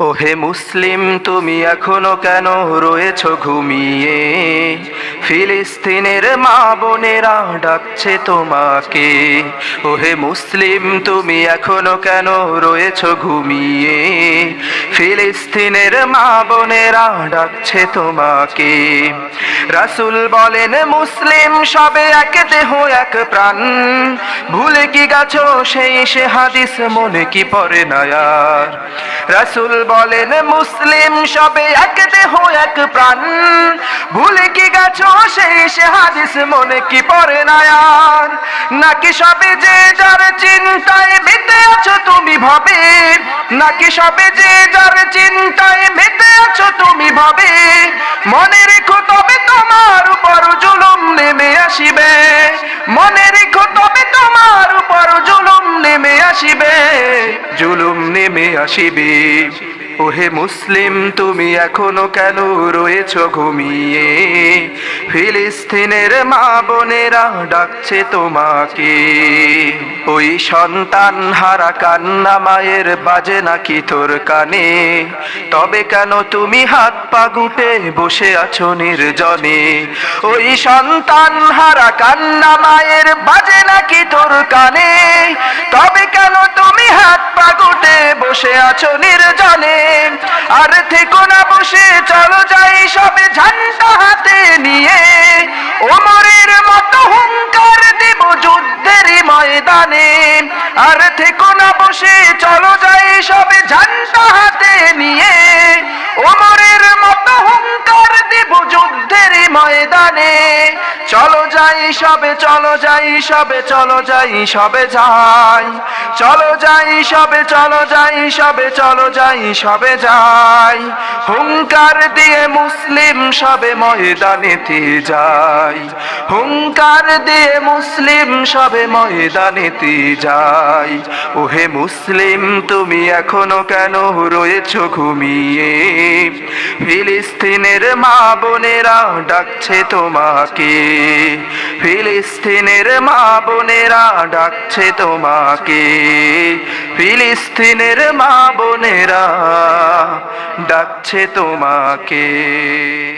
ওহে মুসলিম, তুমি এখনও কেন রয়েছ ঘুমিয়ে? ফিলিস্তিনের মা বোনেরা ডাকছে তোমাকে। ওহে মুসলিম, তুমি এখনও কেন রয়েছ ঘুমিয়ে? ফিলিস্তিনের মা বোনেরা ডাকছে তোমাকে। রাসুল বলেন, মুসলিম সবে এক দেহ, এক প্রাণ। ভুলে কি গেছো? সেই সে হাদিস মনে কি পড়ে না আর। রাসুল বলেন, মুসলিম সবে এক দেহ, এক প্রাণ। ভুলে কি গেছো? সেই সে হাদিস মনে কি পড়ে না আর। নাকি সবে যে যার চিন্তায় মেতে আছো তুমি ভাবে? নাকি সবে যে যার চিন্তায় মেতে আছো তুমি ভাবে? মনে রেখো তবে তোমার উপর জুলুম নেমে আসিবে। মনে রেখো তবে তোমার উপর জুলুম নেমে আসিবে। জুলুম নেমে আসিবে। ওহে মুসলিম, তুমি এখনও কেন রয়েছ ঘুমিয়ে? ফিলিস্তিনের মা বোনেরা ডাকছে তোমাকে। ওই সন্তান হারা কান্না মায়ের বাজে নাকি তোর কানে? তবে কেন তুমি হাত পা গুটে বসে আছো নির্জনে? ওই সন্তান হারা কান্না মায়ের বাজে নাকি তোর কানে? তবে কেন তুমি হাত পা গুটে বসে আছো আর থেকো না বসে, চলো যাই সবে ঝান্ডা হাতে নিয়ে। ওমরের মতো হুঙ্কার দেব যুদ্ধের ময়দানে। আর থেকো না বসে, চলো যাই সবে ঝান্ডা হাতে নিয়ে। ময়দানে চলো যাই, সবে চলো যাই, সবে চলো যাই, সবে যাই। চলো যাই, সবে চলো যাই, সবে চলো যাই, সবে যাই। হুঙ্কার দিয়ে মুসলিম সবে ময়দানেতে যাই হুঙ্কার দিয়ে মুসলিম সবে ময়দানেতে যাই ওহে মুসলিম, তুমি এখনও কেন রয়েছ ঘুমিয়ে? ফিলিস্তিনের মা বোনেরা ডাকছে তোমাকে। ফিলিস্তিনের মা বোনেরা ডাকছে তোমাকে। ফিলিস্তিনের মা বোনেরা ডাকছে তোমাকে।